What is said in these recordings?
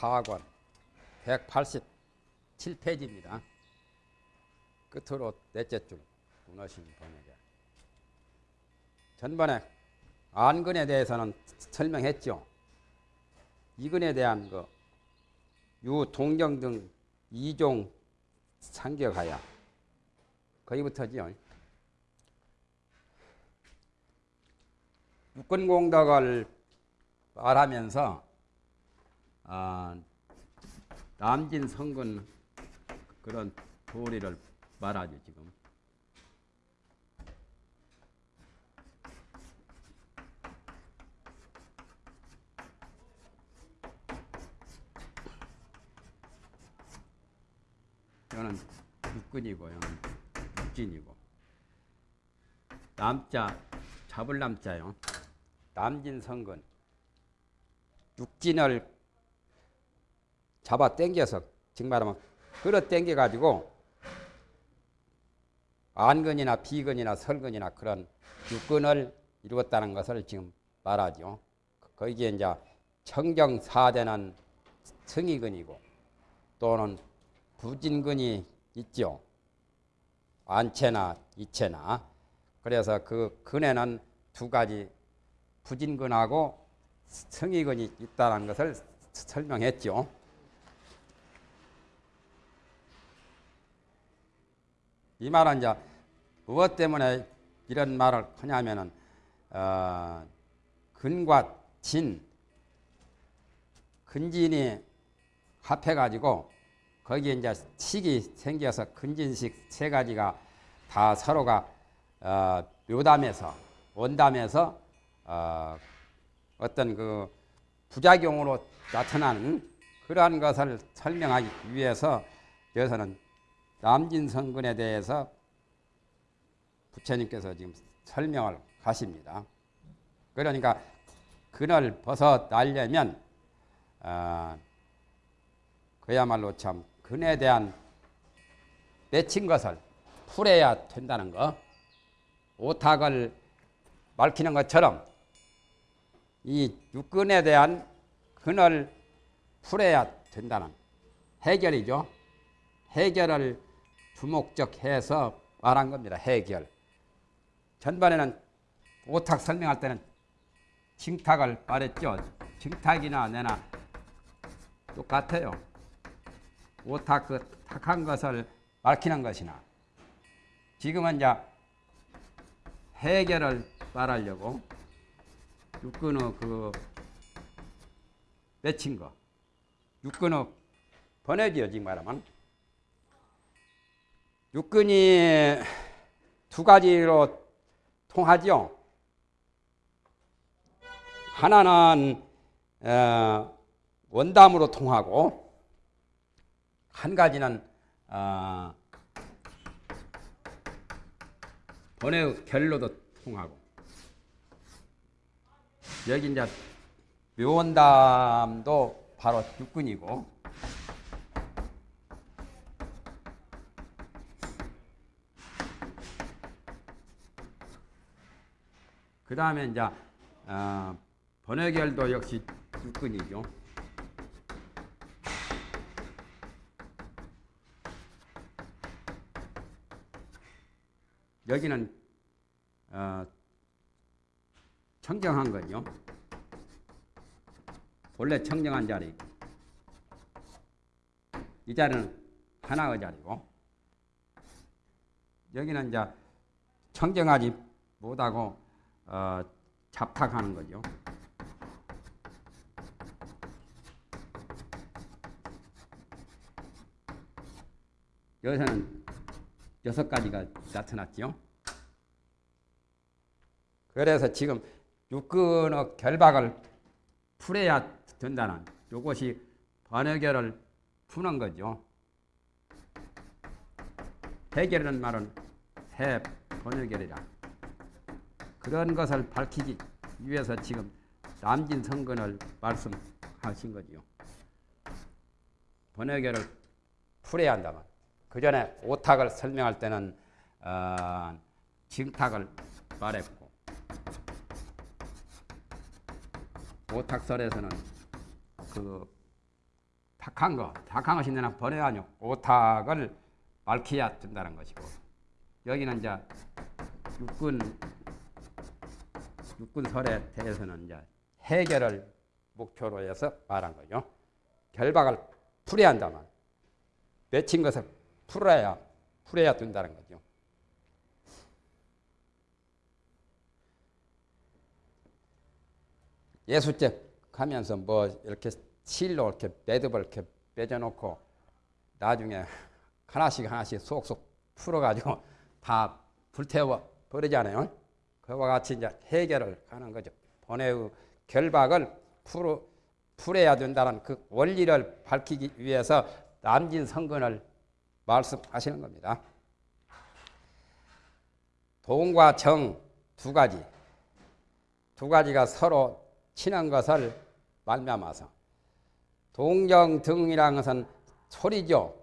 성경 제4권 187페이지입니다. 끝으로 넷째 줄 문어신 번역에 전번에 안근에 대해서는 설명했죠. 이근에 대한 그 유동경 등 이종 상격하야 거기부터지요. 육군공덕을 말하면서 아, 남진 성근 그런 도리를 말하죠 지금. 이거는 육근이고 이거는 육진이고 남자 잡을 남자요. 남진 성근 육진을 잡아 당겨서 즉 말하면 끌어 당겨 가지고 안근이나 비근이나 설근이나 그런 육근을 이루었다는 것을 지금 말하죠. 거기에 이제 청정사대는 성이근이고 또는 부진근이 있죠. 안체나 이체나 그래서 그 근에는 두 가지 부진근하고 성이근이 있다는 것을 설명했죠. 이 말은 이제 무엇 때문에 이런 말을 하냐면은 어, 근과 진 근진이 합해 가지고 거기에 이제 식이 생겨서 근진식 세 가지가 다 서로가 어, 묘담에서 원담에서 어, 어떤 그 부작용으로 나타나는 그러한 것을 설명하기 위해서 여기서는 남진성근에 대해서 부처님께서 지금 설명을 하십니다. 그러니까 근을 벗어 날려면 어, 그야말로 참 근에 대한 맺힌 것을 풀어야 된다는 거. 오탁을 밝히는 것처럼 이 육근에 대한 근을 풀어야 된다는 해결이죠. 해결을 주목적 해서 말한 겁니다. 해결. 전반에는 오탁 설명할 때는 징탁을 말했죠. 징탁이나 내나 똑같아요. 오탁 그 탁한 것을 밝히는 것이나 지금은 이제 해결을 말하려고 육근의 그 맺힌 거 육근의 번외지요 지금 말하면 육근이 두 가지로 통하죠. 하나는 어, 원담으로 통하고 한 가지는 어, 번외 결로도 통하고 여기 이제 묘원담도 바로 육근이고 그 다음에 이제 어, 번외결도 역시 육근이죠. 여기는 어, 청정한 거죠. 원래 청정한 자리. 이 자리는 하나의 자리고 여기는 이제 청정하지 못하고 어, 잡탁하는 거죠. 여기서는 여섯 가지가 나타났죠. 그래서 지금 육근의 결박을 풀어야 된다는 이것이 번역결을 푸는 거죠. 해결이라는 말은 해 번역결이라. 그런 것을 밝히기 위해서 지금 남진 성근을 말씀하신 거지요. 번역결을 풀어야 한다면 그 전에 오탁을 설명할 때는 어, 징탁을 말했고 오탁설에서는 그 탁한 거, 탁한 것이 내나 버려가지고 오탁을 밝혀야 된다는 것이고 여기는 이제 육군 육군설에 대해서는 이제 해결을 목표로 해서 말한 거죠. 결박을 풀어야 한다만 맺힌 것을 풀어야 풀어야 된다는 거죠. 예수죄 하면서 뭐 이렇게 실로 이렇게 매듭을 이렇게 빼져놓고 나중에 하나씩 하나씩 속속 풀어가지고 다 불태워 버리잖아요. 그와 같이 이제 해결을 하는 거죠. 번외의 결박을 풀어, 풀어야 된다는 그 원리를 밝히기 위해서 남진 성근을 말씀하시는 겁니다. 동과 정 두 가지 두 가지가 서로 친한 것을 말미암아서 동정 등이라는 것은 소리죠.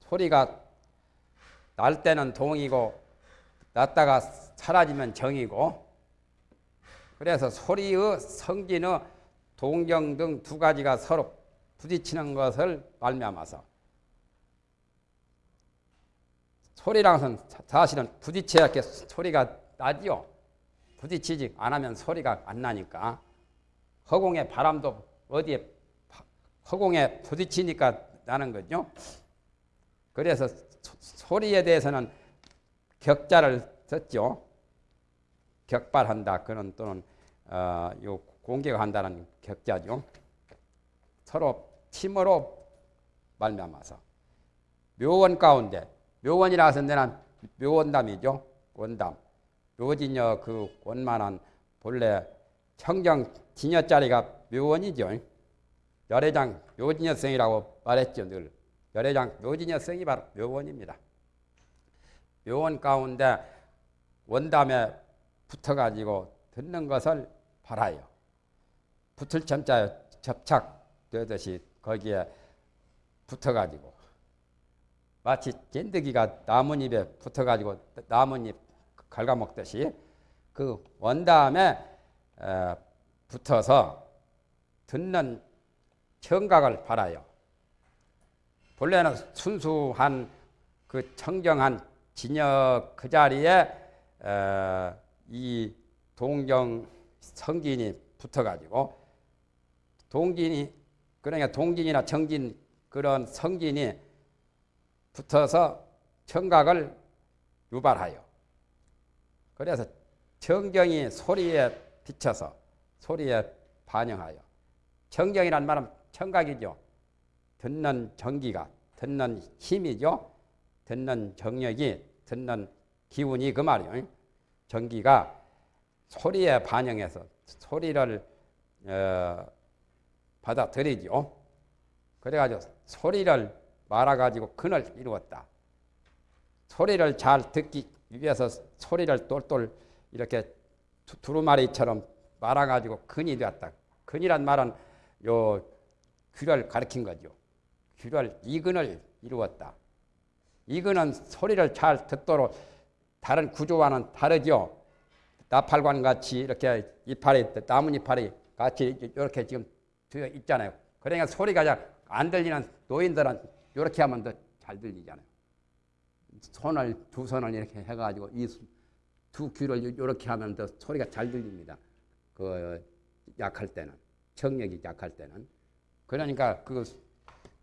소리가 날 때는 동이고 났다가 사라지면 정이고 그래서 소리의 성진의 동정 등두 가지가 서로 부딪히는 것을 말미암아서 소리라는 것은 사실은 부딪혀야 이렇게 소리가 나지요. 부딪히지 않으면 소리가 안 나니까 허공에 바람도 어디에 허공에 부딪히니까 나는 거죠. 그래서 소리에 대해서는 격자를 썼죠. 격발한다. 그런 또는 어, 요 공격한다는 격자죠. 서로 힘으로 말미암아서 묘원 가운데 묘원이라서 내는 묘원담이죠. 원담. 묘진여 그 원만한 본래 청정 진여 자리가 묘원이죠. 열애장 묘진여성이라고 말했죠. 늘 열애장 묘진여성이 바로 묘원입니다. 묘원 가운데 원담에 붙어가지고 듣는 것을 바라요. 붙을 점자 접착되듯이 거기에 붙어가지고 마치 찐득이가 나뭇잎에 붙어가지고 나뭇잎 갉아먹듯이 그 원담에 붙어서 듣는 청각을 바라요. 본래는 순수한 그 청정한 진역 그 자리에 이 동정 성진이 붙어가지고 동진이 그러니까 동진이나 정진 그런 성진이 붙어서 청각을 유발하여 그래서 청경이 소리에 비쳐서 소리에 반영하여 청경이란 말은 청각이죠. 듣는 전기가 듣는 힘이죠. 듣는 정력이 듣는 기운이 그 말이에요. 전기가 소리에 반영해서 소리를 어, 받아들이죠. 그래가지고 소리를 말아가지고 근을 이루었다. 소리를 잘 듣기 위해서 소리를 똘똘 이렇게 두루마리처럼 말아가지고 근이 되었다. 근이란 말은 요 귀를 가리킨 거죠. 귀를 이근을 이루었다. 이근은 소리를 잘 듣도록 다른 구조와는 다르죠. 나팔관 같이 이렇게 이파리 나뭇이파리 같이 이렇게 지금 되어 있잖아요. 그러니까 소리가 잘 안 들리는 노인들은 이렇게 하면 더 잘 들리잖아요. 손을 두 손을 이렇게 해가지고 이 두 귀를 이렇게 하면 더 소리가 잘 들립니다. 그 약할 때는 청력이 약할 때는 그러니까 그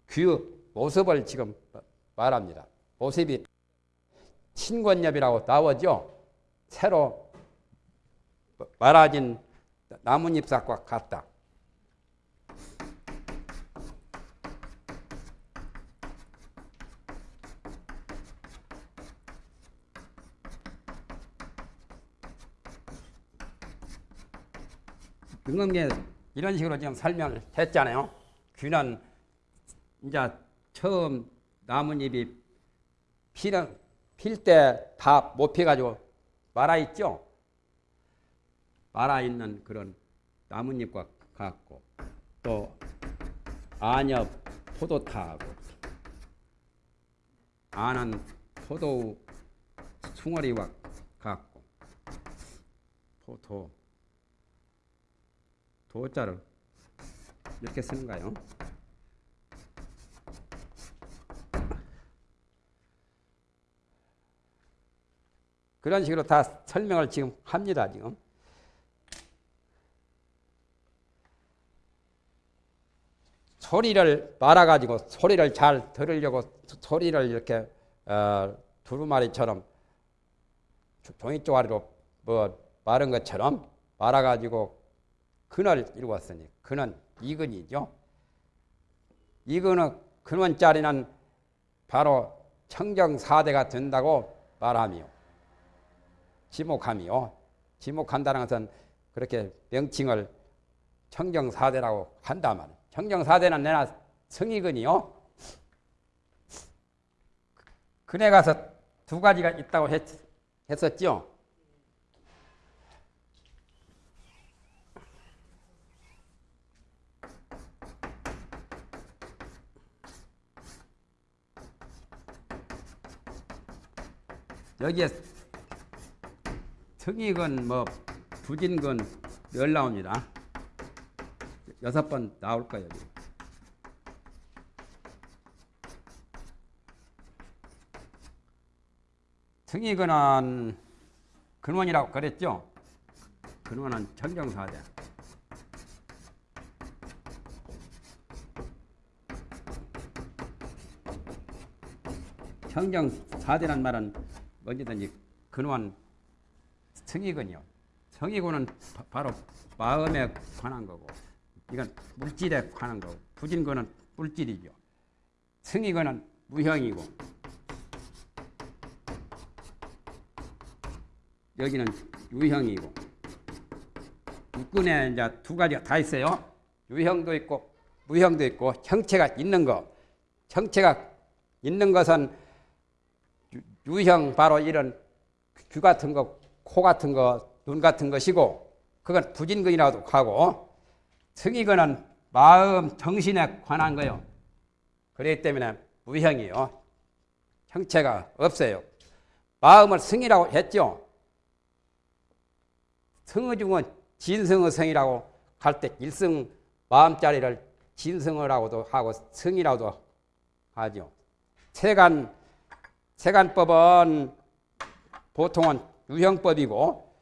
귀의 모습을 지금 말합니다. 모습이 신권엽이라고 나오죠. 새로 말아진 나뭇잎삭과 같다. 등검계 이런 식으로 지금 설명을 했잖아요. 귀는 이제 처음 나뭇잎이 피는 필 때 다 못 피가지고 말아 있죠. 말아 있는 그런 나뭇잎과 같고 또 안엽 포도타하고 안은 포도 숭어리와 같고 포도 도자를 이렇게 쓰는 거예요. 그런 식으로 다 설명을 지금 합니다. 지금. 소리를 말아가지고 소리를 잘 들으려고 소리를 이렇게 어, 두루마리처럼 종이 쪼가리로 뭐 마른 것처럼 말아가지고 근을 이루었으니 근은 이근이죠. 이근의 근원자리는 바로 청정사대가 된다고 말하며 지목하며 지목한다는 것은 그렇게 명칭을 청정사대라고 한다 말이에요. 청정사대는 내나 성이근이요. 근에 가서 두 가지가 있다고 했, 했었죠. 여기에 특이근 뭐 부진근 열 나옵니다. 여섯 번 나올 거예요. 특이근은 근원이라고 그랬죠. 근원은 청정사대. 청정사대란 말은 언제든지 근원 성이군은 바, 바로 마음에 관한 거고 이건 물질에 관한 거고 부진근은 물질이죠. 성이근은 무형이고 여기는 유형이고 육근에 이제 두 가지가 다 있어요. 유형도 있고 무형도 있고 형체가 있는 거. 형체가 있는 것은 유형 바로 이런 귀 같은 거, 코 같은 거, 눈 같은 것이고 그건 부진근이라고 하고 성이근은 마음, 정신에 관한 거요. 그렇기 때문에 무형이요. 형체가 없어요. 마음을 성이라고 했죠. 성의 중은 진성의 성이라고 할 때 일성 마음자리를 진성어라고도 하고 성이라고도 하죠. 세간 세간법은 보통은 유형법이고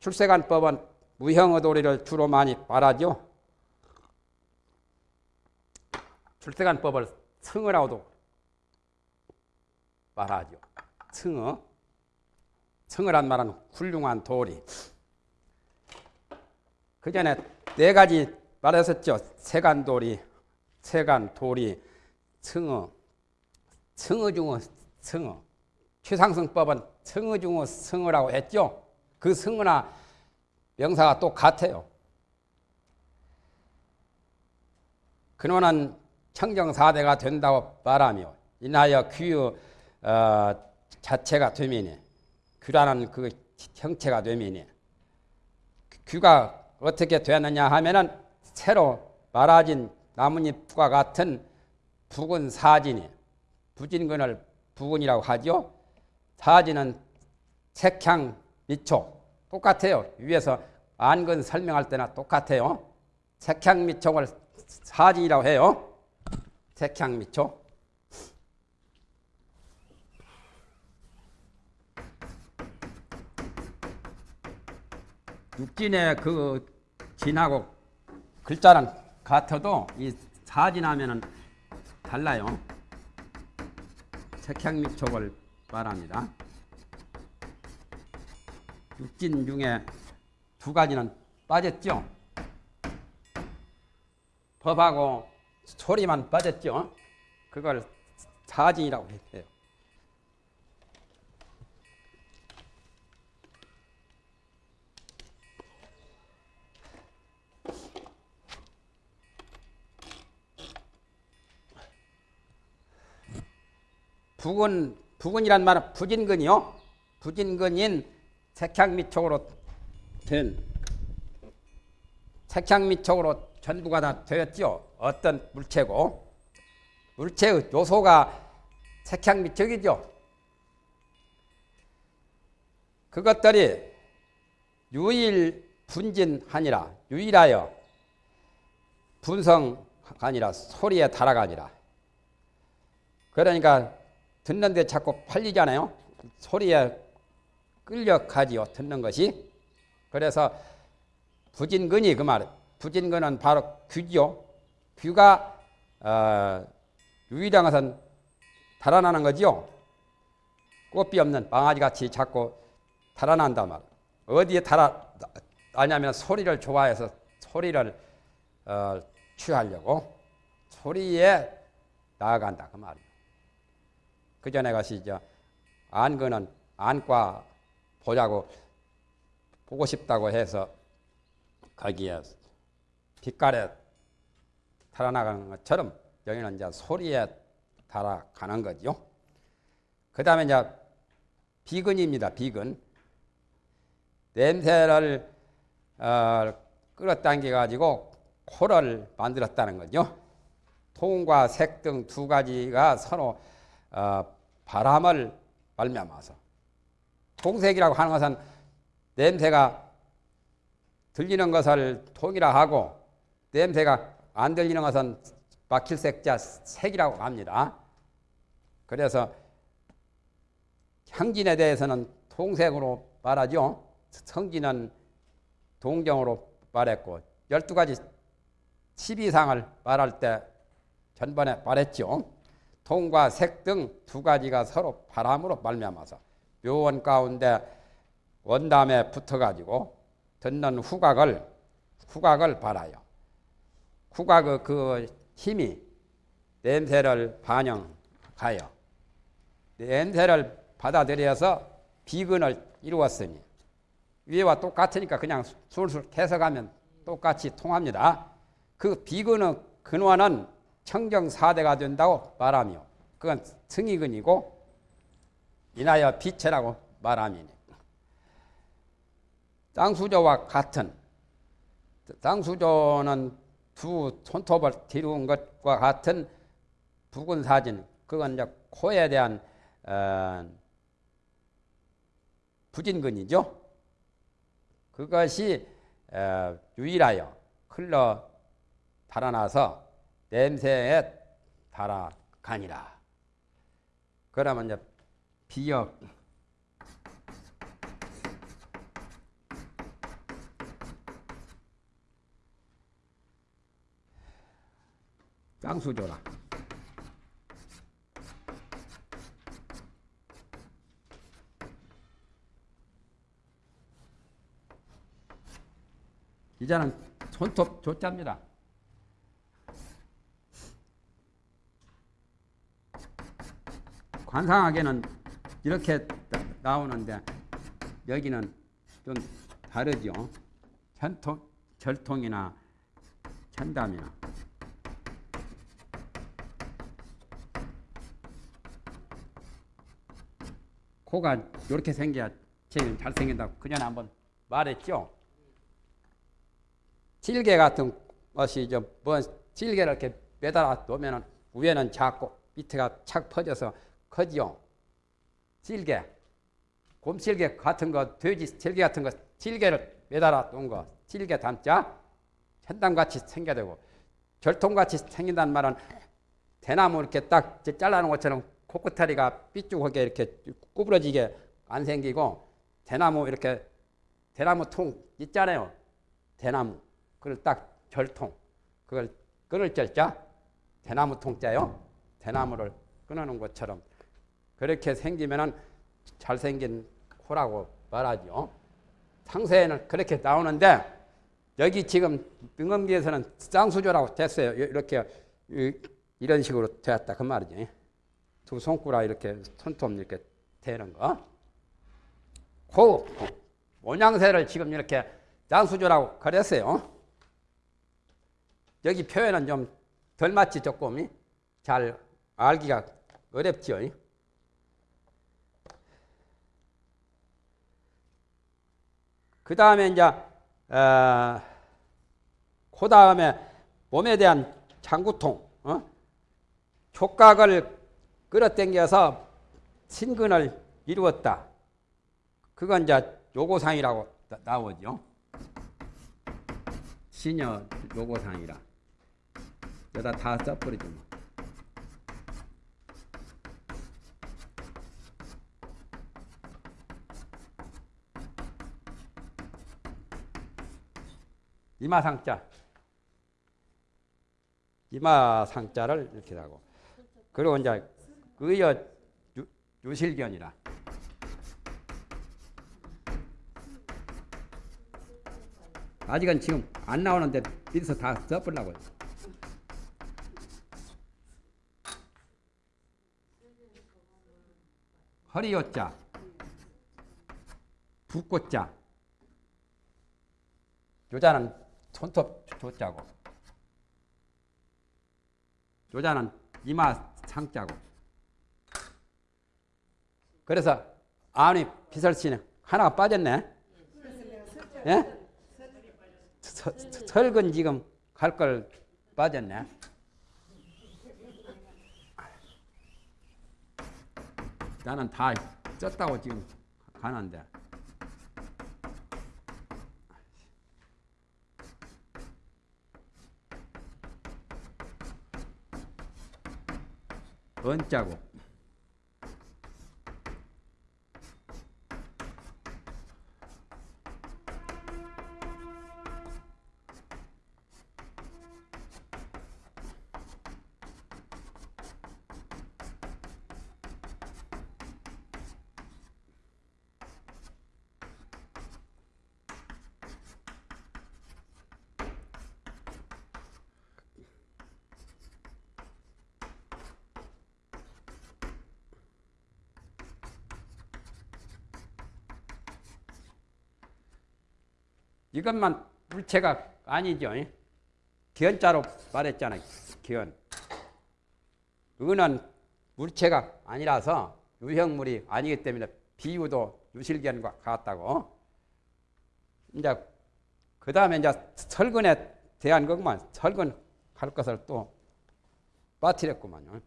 출세간법은 무형의 도리를 주로 많이 말하죠. 출세간법을 성어라고도 말하죠. 성어. 성어란 말은 훌륭한 도리. 그 전에 네 가지 말했었죠. 세간도리, 세간도리, 성어. 성어 중의 성어. 최상승법은 성어 중의 성어라고 했죠. 그 성어나 명사가 똑같아요. 근원은 청정사대가 된다고 말하며 인하여 귀의 어, 자체가 되미니 귀라는 그 형체가 되미니 귀가 어떻게 되느냐 하면은 새로 말아진 나뭇잎과 같은 붉은 사진이 부진근을 부근이라고 하죠. 사진은 색향 미촉 똑같아요. 위에서 안근 설명할 때나 똑같아요. 색향 미촉을 사진이라고 해요. 색향 미촉. 육진의 그 진하고 글자는 같아도 이 사진하면은 달라요. 색향 미촉을 말합니다. 육진 중에 두 가지는 빠졌죠. 법하고 소리만 빠졌죠. 그걸 사진이라고 했어요. 부근 부근이란 말은 부진근이요. 부진근인 색향 미촉으로 된 색향 미촉으로 전부가 다 되었죠. 어떤 물체고 물체의 요소가 색향 미촉이죠. 그것들이 유일 분진하니라 유일하여 소리의 다라가 아니라 그러니까 듣는데 자꾸 팔리잖아요. 소리에 끌려가지요. 듣는 것이. 그래서 부진근이 그 말. 부진근은 바로 귀죠. 귀가 어, 유일한 것은 달아나는 거지요. 꽃비 없는 망아지 같이 자꾸 달아난단 말. 어디에 달아나냐면 소리를 좋아해서 소리를 어, 취하려고 소리에 나아간다 그 말이에요. 그 전에 가시죠. 안근은 안과 보자고 보고 싶다고 해서 거기에 빛깔에 달아나가는 것처럼 여기는 이제 소리에 달아가는 거죠. 그 다음에 이제 비근입니다. 비근. 냄새를 어, 끌어당겨 가지고 코를 만들었다는 거죠. 통과 색 등 두 가지가 서로 어, 바람을 말미암아서 통색이라고 하는 것은 냄새가 들리는 것을 통이라 하고 냄새가 안 들리는 것은 막힐 색자 색이라고 합니다. 그래서 향진에 대해서는 통색으로 말하죠. 성진은 동정으로 말했고 12가지 12상을 말할 때 전번에 말했죠. 통과 색 등 두 가지가 서로 바람으로 말미암아서 묘원 가운데 원담에 붙어가지고 듣는 후각을 후각을 발하여 후각의 그 힘이 냄새를 반영하여 냄새를 받아들여서 비근을 이루었으니 위에와 똑같으니까 그냥 술술 해석하면 똑같이 통합니다. 그 비근의 근원은 청정사대가 된다고 말하며 그건 승이근이고 인하여 비체라고 말함이니 땅수조와 같은 땅수조는 두 손톱을 뒤룬 것과 같은 붉은 사진 그건 이제 코에 대한 어, 부진근이죠. 그것이 어, 유일하여 흘러 달아나서 냄새에 달아가니라. 그러면 이제 비역 쌍수조라. 이자는 손톱 조자입니다. 관상하게는 이렇게 나오는데 여기는 좀 다르죠. 전통, 절통이나 천담이나 코가 이렇게 생겨야 제일 잘생긴다고 그전에 한번 말했죠. 질개 같은 것이 좀뭐 질개를 이렇게 매달아 놓으면 위에는 작고 밑에가 착 퍼져서 커지요. 질개, 곰질개 같은 거, 돼지 질개 같은 거, 질개를 매달아 놓은 거, 질개 담자 현담같이 생겨되고 절통같이 생긴다는 말은 대나무 이렇게 딱 잘라놓은 것처럼 코끝다리가 삐죽하게 이렇게 구부러지게 안 생기고 대나무 이렇게 대나무 통 있잖아요. 대나무 그걸 딱 절통 그걸 끊을 절자 대나무 통자요. 대나무를 끊어놓은 것처럼 그렇게 생기면은 잘생긴 코라고 말하죠. 상세에는 그렇게 나오는데 여기 지금 등검기에서는 쌍수조라고 됐어요. 이렇게 이런 식으로 되었다 그 말이지. 두 손가락 이렇게 손톱 이렇게 되는 거. 그 모양새를 지금 이렇게 장수조라고 그랬어요. 여기 표현은 좀 덜 맞지 조금 잘 알기가 어렵죠. 그 다음에 이제 어, 그 다음에 몸에 대한 장구통, 어? 촉각을 끌어당겨서 신근을 이루었다. 그건 이제 요고상이라고 나 오죠. 신여 요고상이라. 여기다 다 써버리지 이마상자. 이마상자를 이렇게 하고. 그리고 이제 유, 유실견이라. 아직은 지금 안 나오는데 밑에서 다 써보려고요. 허리요자, 붓꽃자, 요자는 손톱 조자고, 요자는 이마 상자고. 그래서 아니 비설씨는 하나가 빠졌네. 예? 서, 설근 지금 갈 걸 빠졌네. 나는 다 썼다고 지금 가는데. 언자고 이것만 물체가 아니죠. 기원자로 말했잖아요. 기원. 은은 물체가 아니라서 유형물이 아니기 때문에 비유도 유실견과 같다고. 이제 그 다음에 이제 설근에 대한 것만 설근 할 것을 또 빠뜨렸구만요.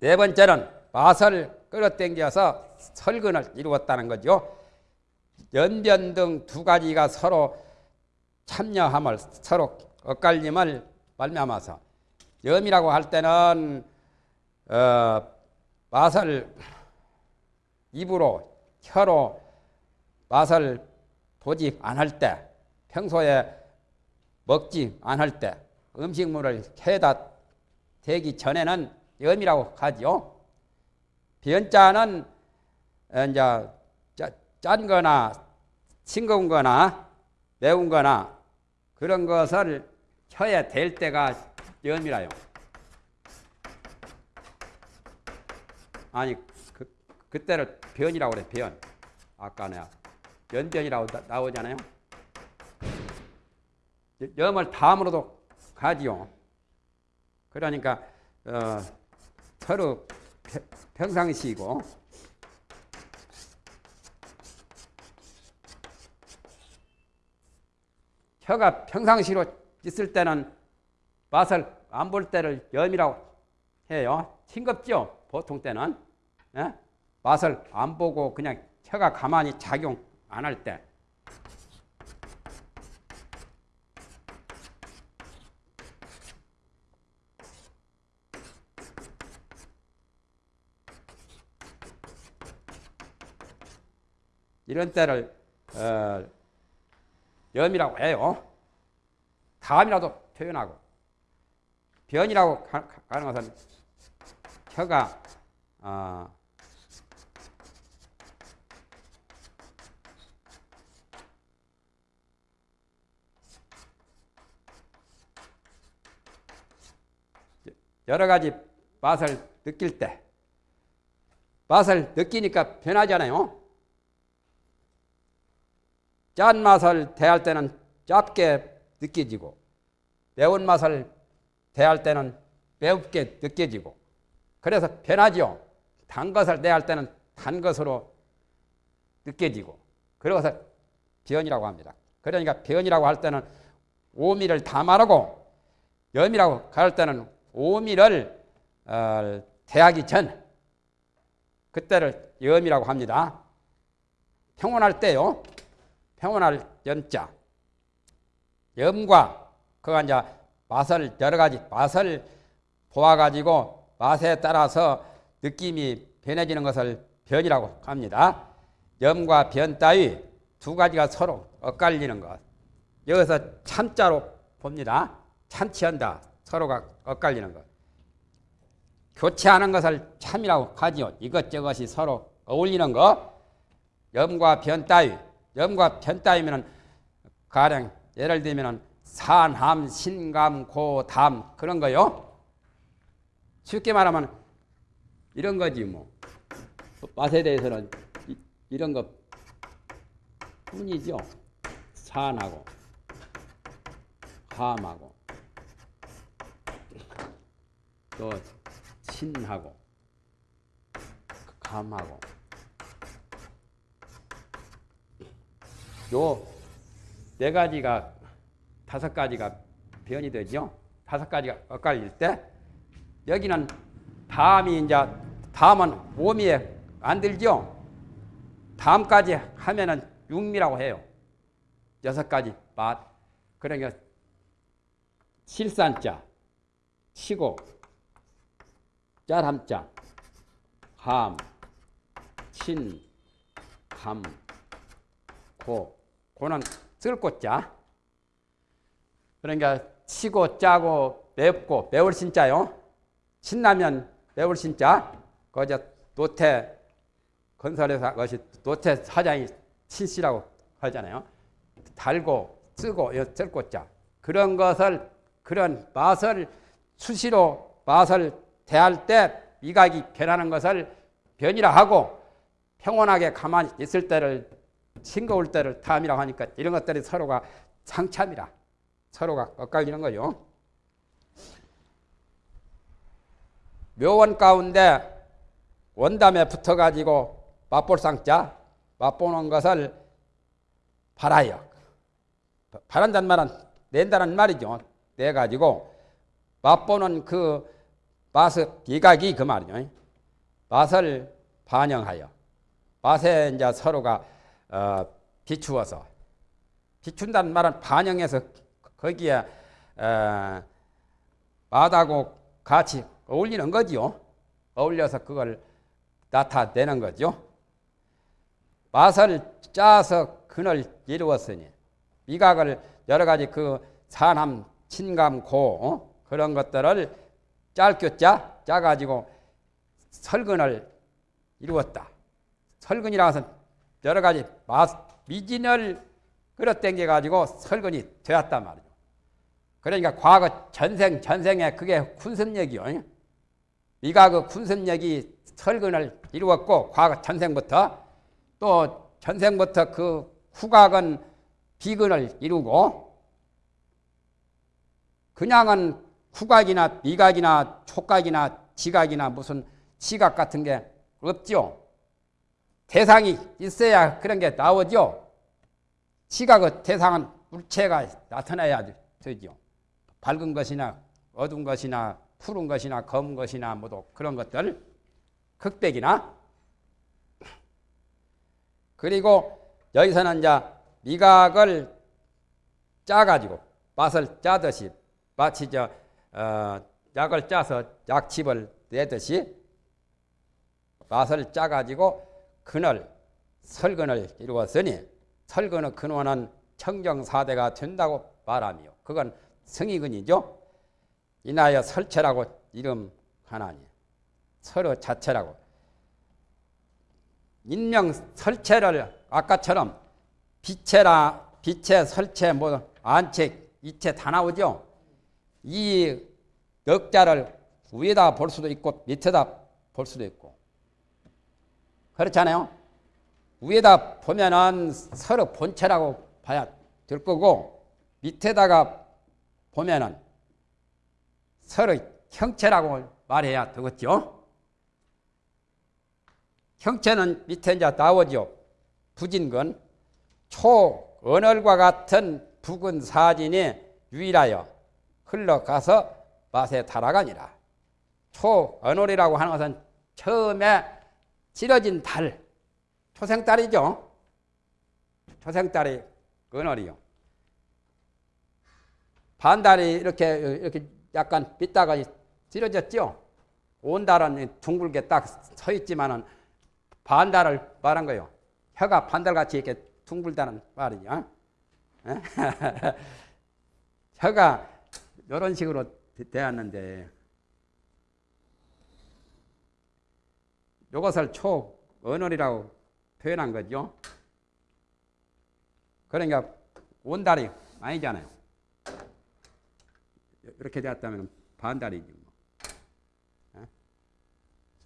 네 번째는 맛을 끌어당겨서 설근을 이루었다는 거죠. 연변 등 두 가지가 서로 참여함을 서로 엇갈림을 말미암아서 염이라고 할 때는 어, 맛을 입으로 혀로 맛을 보지 않을 때 평소에 먹지 않을 때 음식물을 혀에다 대기 전에는 염이라고 하지요. 변자는 이제 짠 거나 싱거운 거나 매운 거나 그런 것을 혀에 댈 때가 염이라요. 아니 그, 그때를 변이라고 그래 변. 아까 내가 연변이라고 나, 오잖아요 염을 다음으로도 가지요. 그러니까 어, 서로 평상시이고 혀가 평상시로 있을 때는 맛을 안 볼 때를 염이라고 해요. 싱겁죠? 보통 때는. 예? 맛을 안 보고 그냥 혀가 가만히 작용 안 할 때. 이런 때를 어, 염이라고 해요. 다음이라도 표현하고 변이라고 가는 것은 혀가 어, 여러 가지 맛을 느낄 때 맛을 느끼니까 변하잖아요. 짠 맛을 대할 때는 짭게 느껴지고 매운 맛을 대할 때는 매웁게 느껴지고 그래서 변하죠. 단 것을 대할 때는 단 것으로 느껴지고 그래서 변이라고 합니다. 그러니까 변이라고 할 때는 오미를 다 말하고 염이라고 할 때는 오미를 어, 대하기 전 그때를 염이라고 합니다. 평온할 때요. 평온할 연자. 염과 그가 이제 맛을 여러 가지 맛을 보아가지고 맛에 따라서 느낌이 변해지는 것을 변이라고 합니다. 염과 변 따위 두 가지가 서로 엇갈리는 것. 여기서 참자로 봅니다. 참치한다. 서로가 엇갈리는 것. 교체하는 것을 참이라고 하지요. 이것저것이 서로 어울리는 것. 염과 변 따위. 염과 변 따위면은 가령 예를 들면은 산함, 신감, 고담 그런 거요. 쉽게 말하면 이런 거지 뭐. 맛에 대해서는 이, 이런 것 뿐이죠. 산하고 함하고 또 신하고 감하고 요 네 가지가 다섯 가지가 변이 되죠. 다섯 가지가 엇갈릴 때 여기는 다음이 이제 다음은 몸이 안 들죠. 다음까지 하면은 육미라고 해요. 여섯 가지 맛. 그러니까 실산자, 치고, 짤함자, 함, 친, 감, 고. 고는 쓸고 자. 그러니까 치고 짜고 맵고 매울 신자요. 신라면 매울 신자. 거저 노태 건설회사 것이 노태 사장이 친씨라고 하잖아요. 달고 쓰고 쓸고 자. 그런 것을 그런 맛을 수시로 맛을 대할 때 미각이 변하는 것을 변이라 하고 평온하게 가만히 있을 때를 싱거울 때를 탐이라고 하니까 이런 것들이 서로가 상참이라 서로가 엇갈리는 거요. 묘원 가운데 원담에 붙어가지고 맛볼 상자 맛보는 것을 바라요. 바란다는 말은 낸다는 말이죠. 내 가지고 맛보는 그 맛의 비각이 그 말이죠. 맛을 반영하여 맛에 이제 서로가 어, 비추어서 비춘다는 말은 반영해서 거기에 어, 맛하고 같이 어울리는 거지요. 어울려서 그걸 나타내는 거죠. 맛을 짜서 근을 이루었으니 미각을 여러 가지 그 산함, 친감, 고 어? 그런 것들을 짧게 짜 짜가지고 설근을 이루었다. 설근이라고 해서 여러 가지 미진을 끌어당겨 가지고 설근이 되었단 말이죠. 그러니까 과거 전생 전생에 그게 군습력이요. 네가 그 군습력이 설근을 이루었고 과거 전생부터 또 전생부터 그 후각은 비근을 이루고 그냥은 후각이나 미각이나 촉각이나 지각이나 무슨 시각 같은 게 없죠. 대상이 있어야 그런 게 나오죠. 시각의 대상은 물체가 나타나야 되죠. 밝은 것이나 어두운 것이나 푸른 것이나 검은 것이나 모두 그런 것들 흑백이나 그리고 여기서는 이제 미각을 짜가지고 맛을 짜듯이 마치 저 어, 약을 짜서 약칩을 내듯이 맛을 짜가지고 근을 설근을 이루었으니 설근의 근원은 청정사대가 된다고 말하며 그건 성의근이죠. 이나여 설체라고 이름하나니 서로 자체라고 인명 설체를 아까처럼 빛체라 빛체 설체 뭐 안체 이체 다 나오죠. 이 역자를 위에다 볼 수도 있고 밑에다 볼 수도 있고 그렇잖아요. 위에다 보면은 서로 본체라고 봐야 될 거고 밑에다가 보면은 서로 형체라고 말해야 되겠죠. 형체는 밑에 이제 나오죠. 부진건 초언얼과 같은 붉은 사진이 유일하여 흘러가서 맛에 달아가니라. 초언얼이라고 하는 것은 처음에 찌러진 달, 초생달이죠. 초생달이 언얼이요. 반달이 이렇게 이렇게 약간 빗다가 찌러졌죠. 온달은 둥글게 딱 서 있지만은 반달을 말한 거예요. 혀가 반달같이 이렇게 둥글다는 말이죠. 에? 혀가 이런 식으로 되- 되었는데 이것을 초언어리라고 표현한 거죠. 그러니까 온달이 아니잖아요. 이렇게 되었다면 반달이지. 뭐. 어?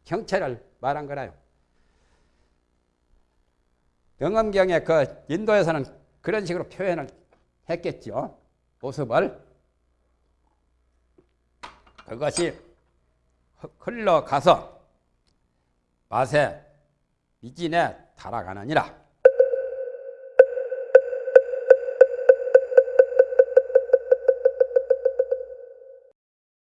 형체를 말한 거라요. 영엄경의 그 인도에서는 그런 식으로 표현을 했겠죠. 모습을. 그것이 흘러가서 맛에 미진에 달아가느니라.